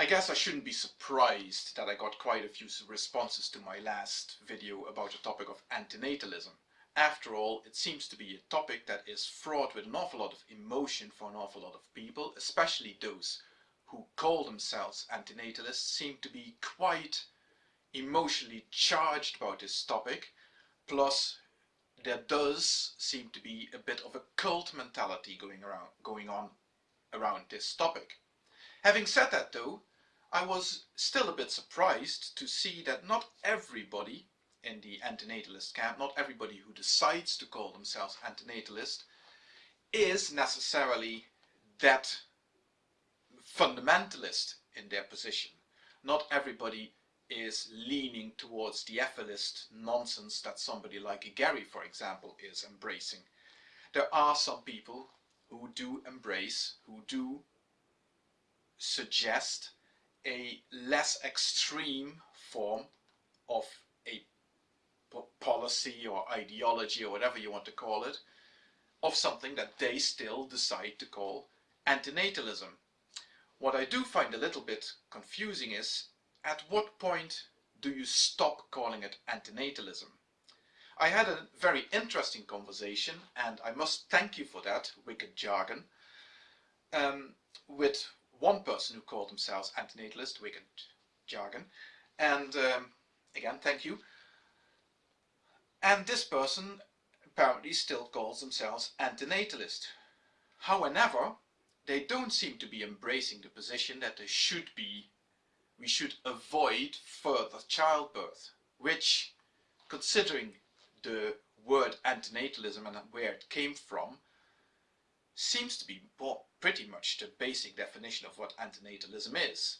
I guess I shouldn't be surprised that I got quite a few responses to my last video about the topic of antinatalism. After all, it seems to be a topic that is fraught with an awful lot of emotion for an awful lot of people, especially those who call themselves antinatalists seem to be quite emotionally charged about this topic, plus there does seem to be a bit of a cult mentality going around going on around this topic. Having said that though, I was still a bit surprised to see that not everybody in the antinatalist camp, not everybody who decides to call themselves antinatalist, is necessarily that fundamentalist in their position. Not everybody is leaning towards the efilist nonsense that somebody like Gary, for example, is embracing. There are some people who do embrace, who do suggest a less extreme form of a policy or ideology or whatever you want to call it, of something that they still decide to call antinatalism. What I do find a little bit confusing is, at what point do you stop calling it antinatalism? I had a very interesting conversation, and I must thank you for that, Wicked Jargon, um, with one person who called themselves antinatalist, wicked jargon, and um, again, thank you. And this person apparently still calls themselves antinatalist. However, they don't seem to be embracing the position that they should be, we should avoid further childbirth, which, considering the word antinatalism and where it came from, seems to be pretty much the basic definition of what antinatalism is.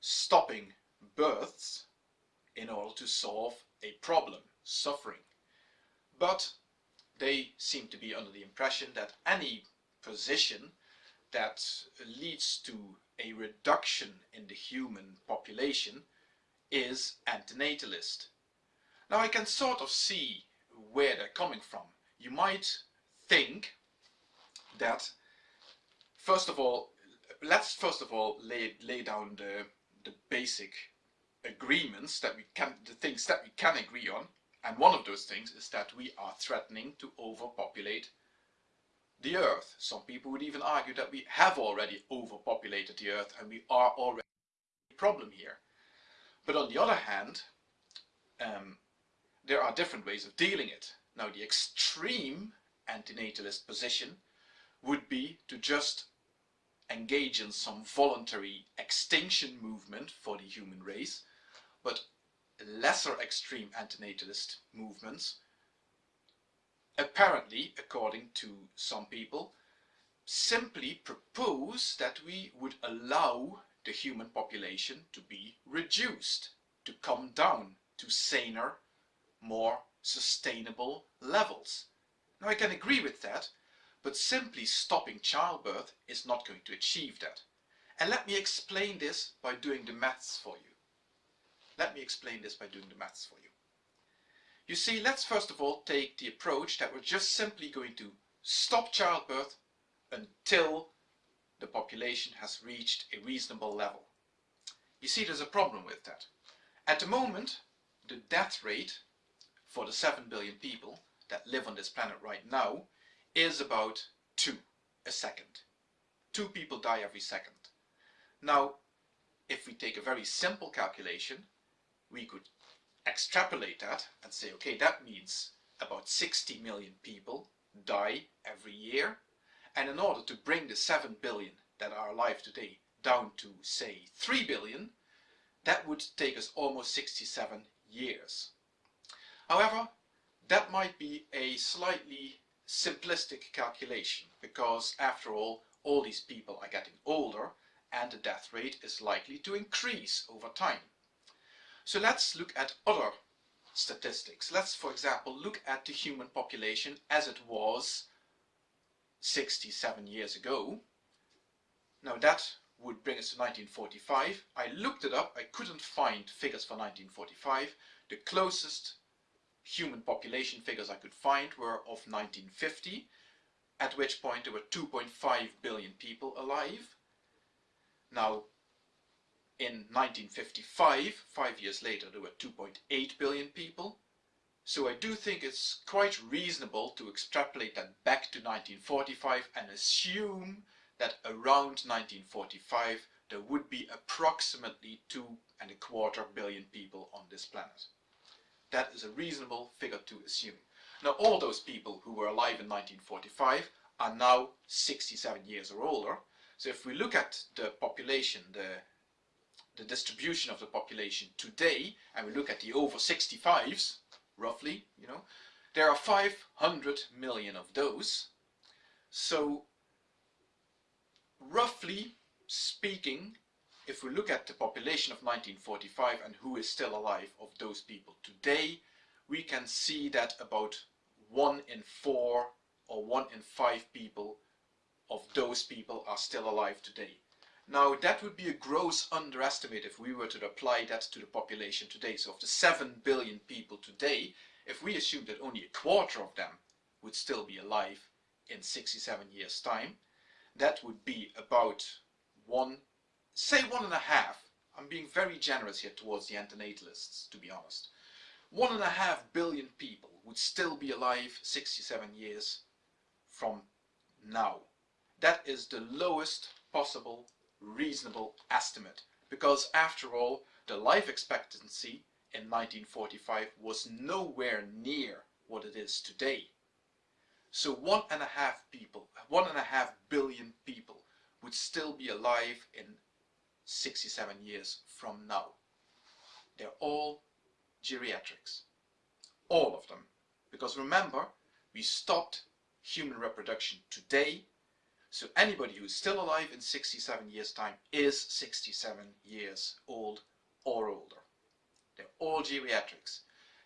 Stopping births in order to solve a problem, suffering. But they seem to be under the impression that any position that leads to a reduction in the human population is antinatalist. Now I can sort of see where they're coming from. You might think that first of all, let's first of all lay, lay down the, the basic agreements that we can, the things that we can agree on. And one of those things is that we are threatening to overpopulate the Earth. Some people would even argue that we have already overpopulated the Earth and we are already a problem here. But on the other hand, um, there are different ways of dealing it. Now the extreme antinatalist position would be to just engage in some voluntary extinction movement for the human race, but lesser extreme antinatalist movements, apparently, according to some people, simply propose that we would allow the human population to be reduced, to come down to saner, more sustainable levels. Now I can agree with that, but simply stopping childbirth is not going to achieve that. And let me explain this by doing the maths for you. Let me explain this by doing the maths for you. You see, let's first of all take the approach that we're just simply going to stop childbirth until the population has reached a reasonable level. You see, there's a problem with that. At the moment, the death rate for the 7 billion people that live on this planet right now is about two a second. Two people die every second. Now, if we take a very simple calculation, we could extrapolate that and say, okay, that means about 60 million people die every year. And in order to bring the 7 billion that are alive today down to, say, 3 billion, that would take us almost 67 years. However, that might be a slightly simplistic calculation because after all, all these people are getting older and the death rate is likely to increase over time. So let's look at other statistics. Let's, for example, look at the human population as it was 67 years ago. Now that would bring us to 1945. I looked it up, I couldn't find figures for 1945. The closest human population figures I could find were of 1950, at which point there were 2.5 billion people alive. Now, in 1955, five years later, there were 2.8 billion people. So I do think it's quite reasonable to extrapolate that back to 1945 and assume that around 1945 there would be approximately two and a quarter billion people on this planet. That is a reasonable figure to assume. Now all those people who were alive in 1945 are now 67 years or older. So if we look at the population, the, the distribution of the population today, and we look at the over 65s, roughly, you know, there are 500 million of those. So roughly speaking, if we look at the population of 1945 and who is still alive of those people today, we can see that about one in four or one in five people of those people are still alive today. Now that would be a gross underestimate if we were to apply that to the population today. So of the 7 billion people today, if we assume that only a quarter of them would still be alive in 67 years time, that would be about one, say one and a half. I'm being very generous here towards the antinatalists, to be honest. One and a half billion people would still be alive 67 years from now. That is the lowest possible reasonable estimate because after all the life expectancy in 1945 was nowhere near what it is today. So one and a half people, one and a half billion people would still be alive in 67 years from now. They're all geriatrics. All of them. Because remember, we stopped human reproduction today. So anybody who is still alive in 67 years time is 67 years old or older. They're all geriatrics.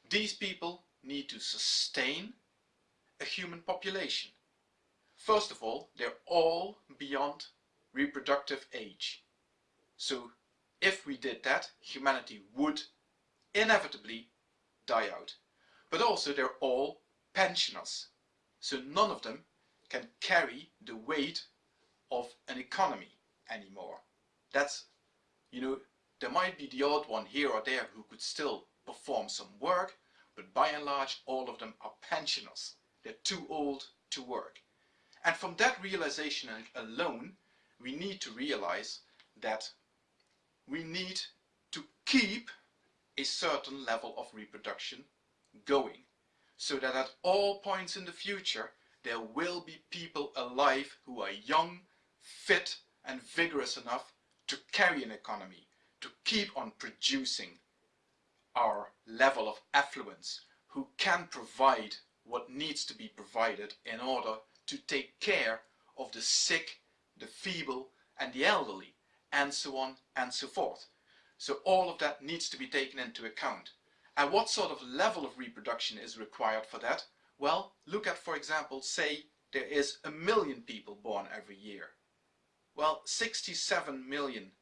These people need to sustain a human population. First of all, they're all beyond reproductive age. So if we did that, humanity would inevitably die out. But also they're all pensioners. So none of them can carry the weight of an economy anymore. That's, you know, there might be the odd one here or there who could still perform some work, but by and large all of them are pensioners. They're too old to work. And from that realization alone, we need to realize that we need to keep a certain level of reproduction going so that at all points in the future there will be people alive who are young, fit and vigorous enough to carry an economy, to keep on producing our level of affluence, who can provide what needs to be provided in order to take care of the sick, the feeble and the elderly and so on and so forth. So all of that needs to be taken into account. And what sort of level of reproduction is required for that? Well, look at, for example, say there is a million people born every year. Well, 67 million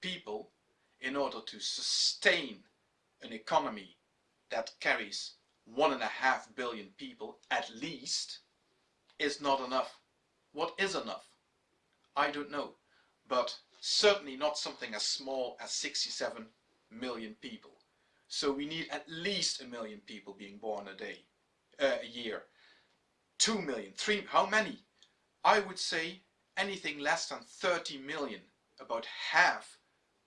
people, in order to sustain an economy that carries one and a half billion people at least, is not enough. What is enough? I don't know. But certainly not something as small as 67 million people. So we need at least a million people being born a day, uh, a year. Two million, three, how many? I would say anything less than 30 million, about half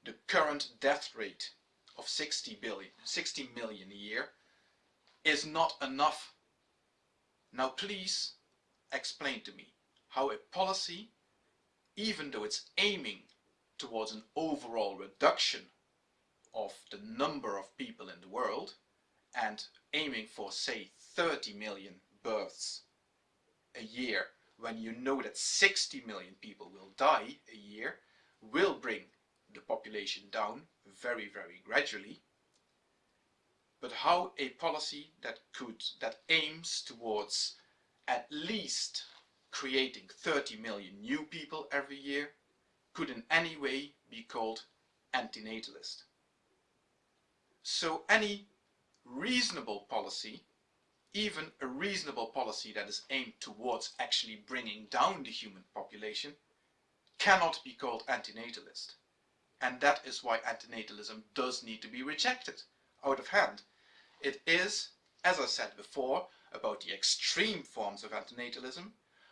the current death rate of 60 billion, 60 million a year, is not enough. Now please explain to me how a policy, even though it's aiming towards an overall reduction of the number of people in the world and aiming for say 30 million births a year when you know that 60 million people will die a year will bring the population down very very gradually. But how a policy that could that aims towards at least creating 30 million new people every year could in any way be called antinatalist. So any reasonable policy, even a reasonable policy that is aimed towards actually bringing down the human population, cannot be called antinatalist. And that is why antinatalism does need to be rejected out of hand. It is, as I said before, about the extreme forms of antinatalism,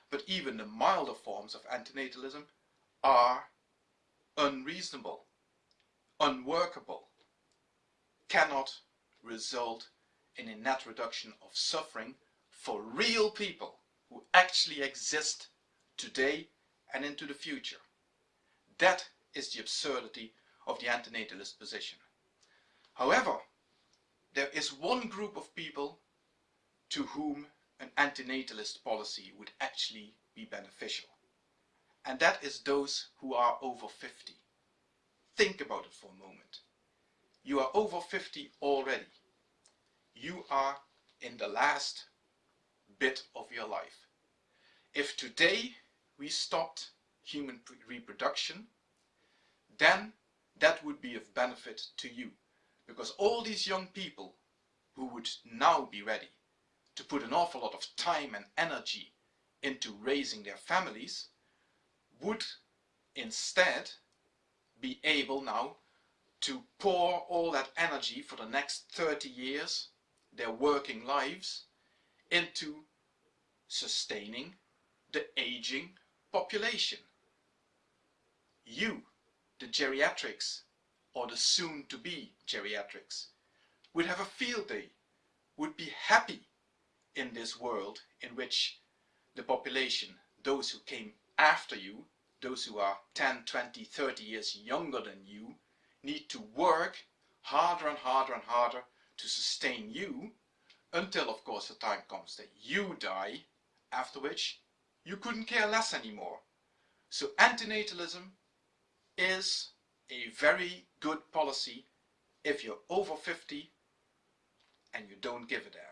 but even the milder forms of antinatalism are unreasonable, unworkable, cannot result in a net reduction of suffering for real people who actually exist today and into the future. That is the absurdity of the antinatalist position. However, there is one group of people to whom an antinatalist policy would actually be beneficial. And that is those who are over 50. Think about it for a moment. You are over 50 already. You are in the last bit of your life. If today we stopped human reproduction, then that would be of benefit to you. Because all these young people who would now be ready to put an awful lot of time and energy into raising their families would instead be able now to pour all that energy for the next 30 years, their working lives, into sustaining the aging population. You, the geriatrics, or the soon-to-be geriatrics, would have a field day, would be happy in this world in which the population, those who came after you, those who are 10, 20, 30 years younger than you, need to work harder and harder and harder to sustain you until of course the time comes that you die, after which you couldn't care less anymore. So antinatalism is a very good policy if you're over 50 and you don't give a damn.